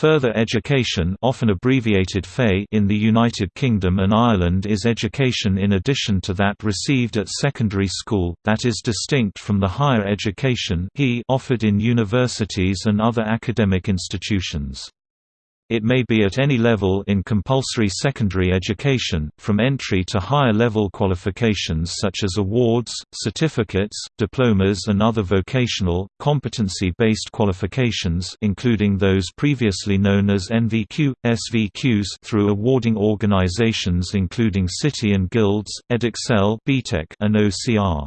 Further education often abbreviated FEI in the United Kingdom and Ireland is education in addition to that received at secondary school, that is distinct from the higher education offered in universities and other academic institutions. It may be at any level in compulsory secondary education, from entry to higher level qualifications such as awards, certificates, diplomas and other vocational, competency-based qualifications including those previously known as NVQ, SVQs through awarding organizations including City and Guilds, Edexcel and OCR.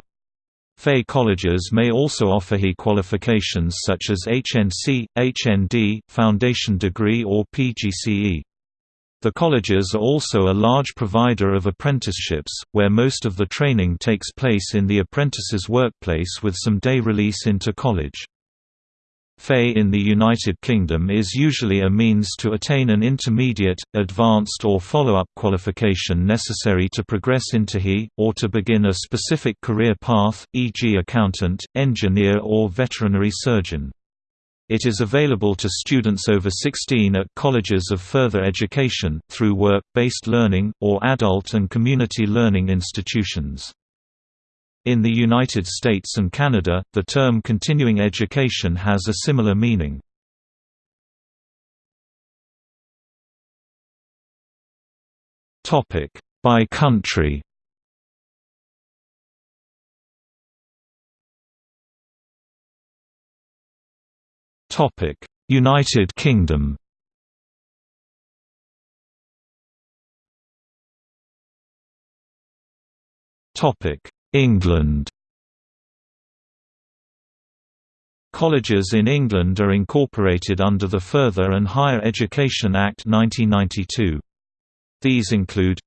FEI colleges may also offer HE qualifications such as HNC, HND, Foundation Degree or PGCE. The colleges are also a large provider of apprenticeships, where most of the training takes place in the apprentice's workplace with some day release into college. FEI in the United Kingdom is usually a means to attain an intermediate, advanced or follow-up qualification necessary to progress into HE, or to begin a specific career path, e.g. accountant, engineer or veterinary surgeon. It is available to students over 16 at colleges of further education, through work-based learning, or adult and community learning institutions. In the United States and Canada, the term continuing education has a similar meaning. Topic By country Topic: United Kingdom Topic England Colleges in England are incorporated under the Further and Higher Education Act 1992. These include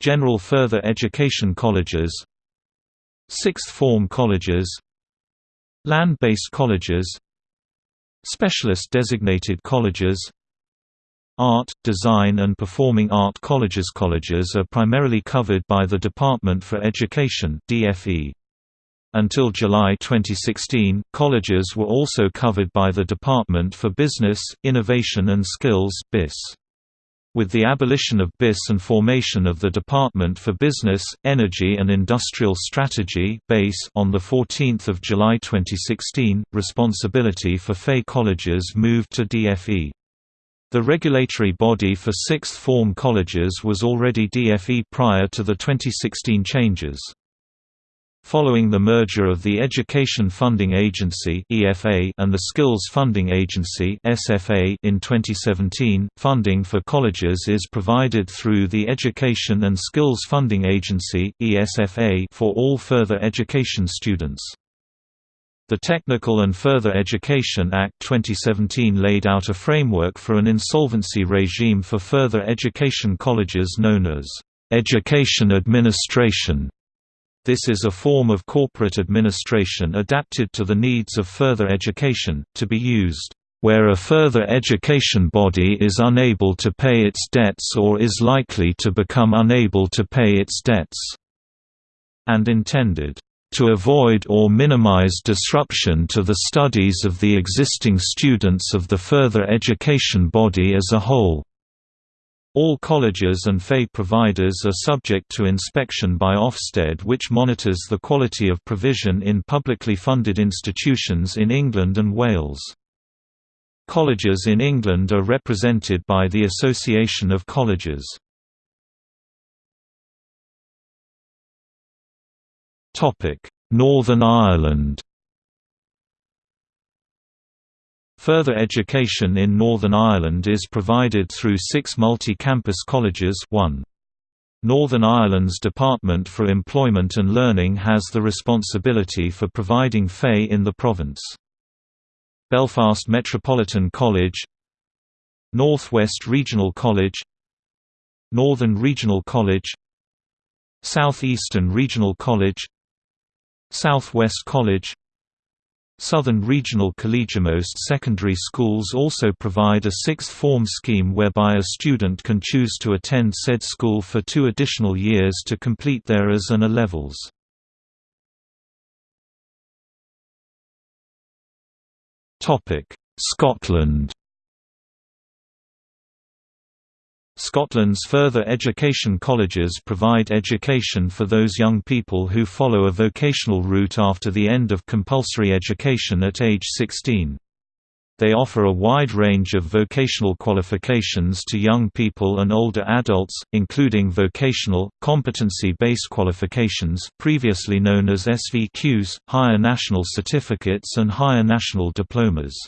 General Further Education Colleges Sixth Form Colleges Land-based colleges Specialist designated colleges Art, Design and Performing Art Colleges Colleges are primarily covered by the Department for Education DFE. Until July 2016, colleges were also covered by the Department for Business, Innovation and Skills BIS. With the abolition of BIS and formation of the Department for Business, Energy and Industrial Strategy on 14 July 2016, responsibility for FEI colleges moved to DFE. The regulatory body for sixth form colleges was already DFE prior to the 2016 changes. Following the merger of the Education Funding Agency and the Skills Funding Agency in 2017, funding for colleges is provided through the Education and Skills Funding Agency for all further education students. The Technical and Further Education Act 2017 laid out a framework for an insolvency regime for further education colleges known as education administration. This is a form of corporate administration adapted to the needs of further education, to be used where a further education body is unable to pay its debts or is likely to become unable to pay its debts, and intended to avoid or minimize disruption to the studies of the existing students of the further education body as a whole. All colleges and FEI providers are subject to inspection by Ofsted which monitors the quality of provision in publicly funded institutions in England and Wales. Colleges in England are represented by the Association of Colleges. Northern Ireland. Further education in Northern Ireland is provided through six multi-campus colleges. 1. Northern Ireland's Department for Employment and Learning has the responsibility for providing FEI in the province. Belfast Metropolitan College. North West Regional College. Northern Regional College. South Eastern Regional College Southwest College Southern Regional Most secondary schools also provide a sixth form scheme whereby a student can choose to attend said school for two additional years to complete their AS and A levels. Scotland Scotland's further education colleges provide education for those young people who follow a vocational route after the end of compulsory education at age 16. They offer a wide range of vocational qualifications to young people and older adults, including vocational, competency-based qualifications previously known as SVQs, higher national certificates and higher national diplomas.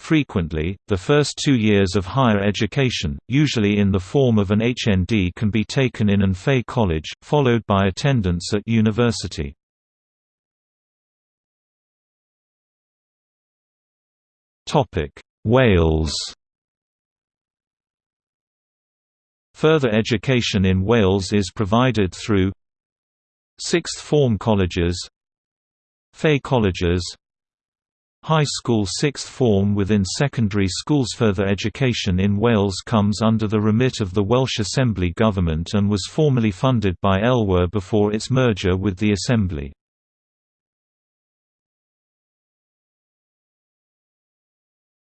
Frequently, the first two years of higher education, usually in the form of an HND can be taken in an FE college, followed by attendance at university. Wales Further education in Wales is provided through Sixth Form colleges FE colleges High school sixth form within secondary schools Further education in Wales comes under the remit of the Welsh Assembly Government and was formerly funded by ELWa before its merger with the Assembly.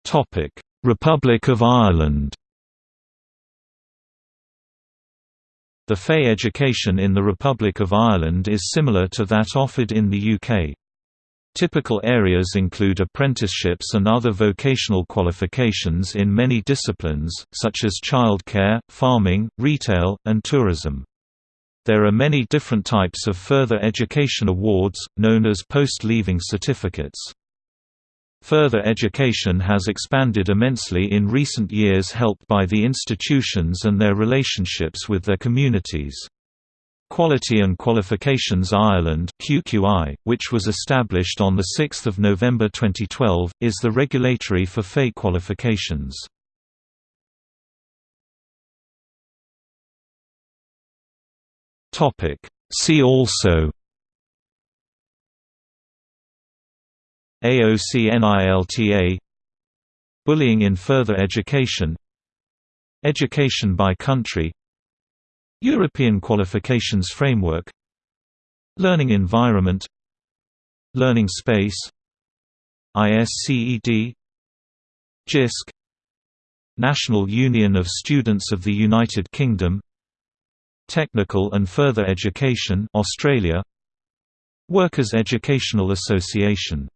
Topic: Republic of Ireland The FE education in the Republic of Ireland is similar to that offered in the UK. Typical areas include apprenticeships and other vocational qualifications in many disciplines, such as childcare, farming, retail, and tourism. There are many different types of further education awards, known as post-leaving certificates. Further education has expanded immensely in recent years helped by the institutions and their relationships with their communities. Quality and Qualifications Ireland QQI, which was established on 6 November 2012, is the regulatory for FE qualifications. See also AOC-NILTA Bullying in further education Education by country European Qualifications Framework Learning Environment Learning Space ISCED JISC National Union of Students of the United Kingdom Technical and Further Education Australia Workers' Educational Association